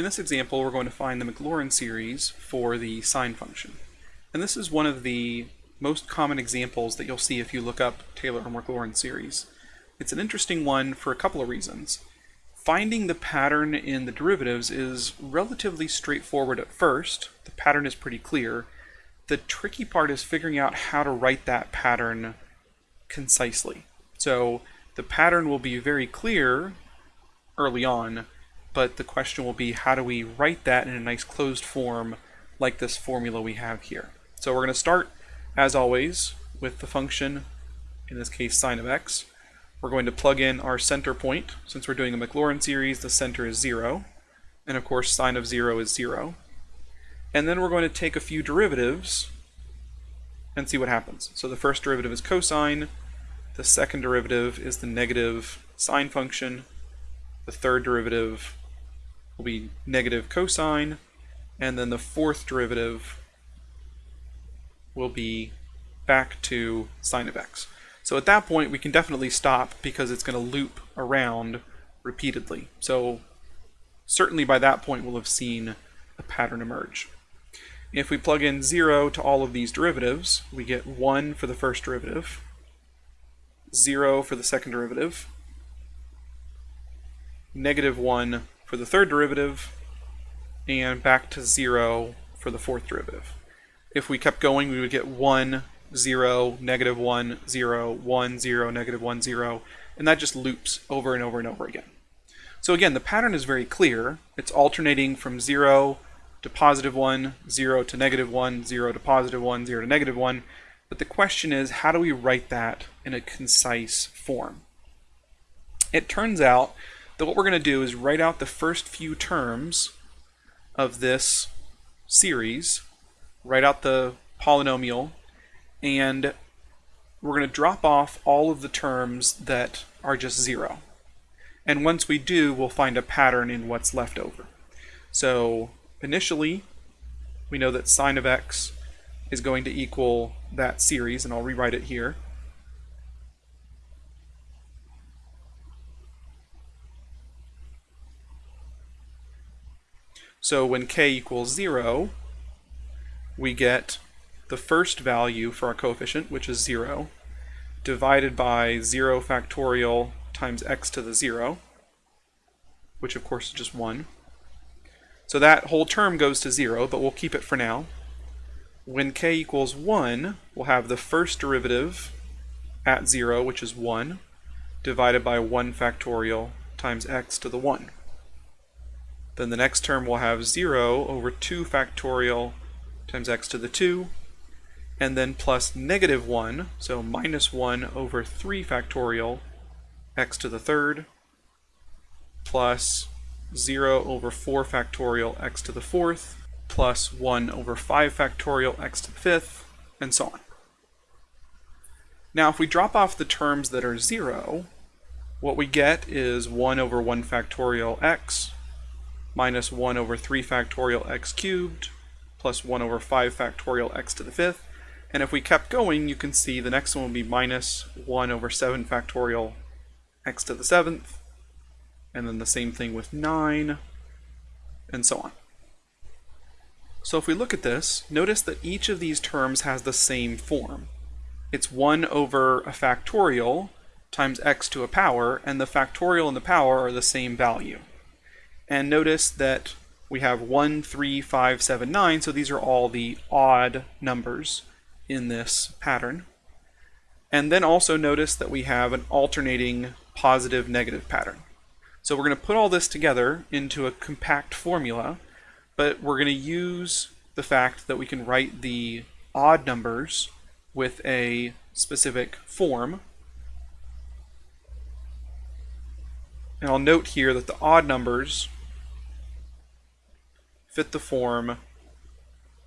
In this example, we're going to find the Maclaurin series for the sine function. And this is one of the most common examples that you'll see if you look up Taylor or Maclaurin series. It's an interesting one for a couple of reasons. Finding the pattern in the derivatives is relatively straightforward at first. The pattern is pretty clear. The tricky part is figuring out how to write that pattern concisely. So the pattern will be very clear early on, but the question will be how do we write that in a nice closed form like this formula we have here. So we're going to start, as always, with the function, in this case sine of x. We're going to plug in our center point. Since we're doing a Maclaurin series, the center is 0. And of course, sine of 0 is 0. And then we're going to take a few derivatives and see what happens. So the first derivative is cosine. The second derivative is the negative sine function. The third derivative will be negative cosine, and then the fourth derivative will be back to sine of x. So at that point, we can definitely stop because it's going to loop around repeatedly. So certainly by that point, we'll have seen a pattern emerge. If we plug in 0 to all of these derivatives, we get 1 for the first derivative, 0 for the second derivative, negative 1 for the third derivative, and back to 0 for the fourth derivative. If we kept going, we would get 1, 0, negative 1, 0, 1, 0, negative 1, 0, and that just loops over and over and over again. So again, the pattern is very clear. It's alternating from 0 to positive 1, 0 to negative 1, 0 to positive 1, 0 to negative 1. But the question is, how do we write that in a concise form? It turns out that what we're going to do is write out the first few terms of this series, write out the polynomial, and we're going to drop off all of the terms that are just zero. And once we do, we'll find a pattern in what's left over. So initially, we know that sine of x is going to equal that series, and I'll rewrite it here. So when k equals 0, we get the first value for our coefficient, which is 0, divided by 0 factorial times x to the 0, which of course is just 1. So that whole term goes to 0, but we'll keep it for now. When k equals 1, we'll have the first derivative at 0, which is 1, divided by 1 factorial times x to the 1. Then the next term will have 0 over 2 factorial times x to the 2, and then plus negative 1, so minus 1 over 3 factorial x to the third, plus 0 over 4 factorial x to the fourth, plus 1 over 5 factorial x to the fifth, and so on. Now if we drop off the terms that are 0, what we get is 1 over 1 factorial x minus 1 over 3 factorial x cubed plus 1 over 5 factorial x to the fifth. And if we kept going, you can see the next one will be minus 1 over 7 factorial x to the seventh. And then the same thing with 9, and so on. So if we look at this, notice that each of these terms has the same form. It's 1 over a factorial times x to a power, and the factorial and the power are the same value. And notice that we have 1, 3, 5, 7, 9, so these are all the odd numbers in this pattern. And then also notice that we have an alternating positive-negative pattern. So we're going to put all this together into a compact formula, but we're going to use the fact that we can write the odd numbers with a specific form. And I'll note here that the odd numbers fit the form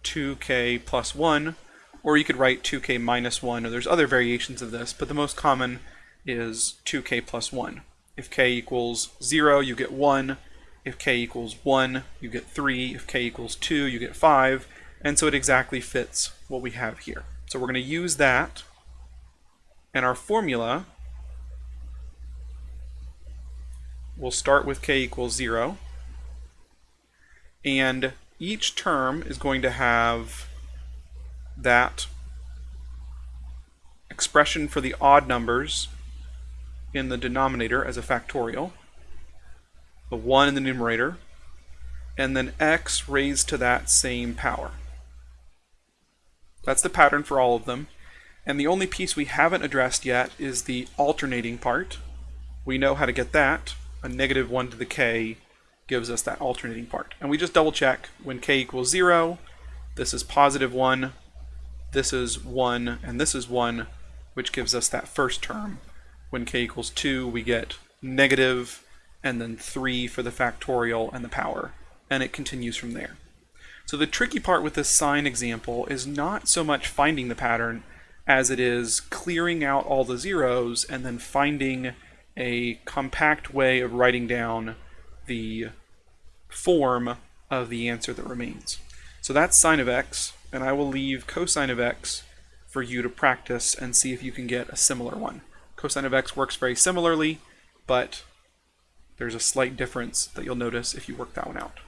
2k plus 1, or you could write 2k minus 1, or there's other variations of this, but the most common is 2k plus 1. If k equals 0, you get 1. If k equals 1, you get 3. If k equals 2, you get 5. And so it exactly fits what we have here. So we're going to use that, and our formula will start with k equals 0. And each term is going to have that expression for the odd numbers in the denominator as a factorial, the 1 in the numerator, and then x raised to that same power. That's the pattern for all of them. And the only piece we haven't addressed yet is the alternating part. We know how to get that. A negative 1 to the k gives us that alternating part. And we just double check when k equals 0, this is positive 1, this is 1, and this is 1, which gives us that first term. When k equals 2, we get negative, and then 3 for the factorial and the power, and it continues from there. So the tricky part with this sine example is not so much finding the pattern as it is clearing out all the zeros and then finding a compact way of writing down the form of the answer that remains. So that's sine of x, and I will leave cosine of x for you to practice and see if you can get a similar one. Cosine of x works very similarly, but there's a slight difference that you'll notice if you work that one out.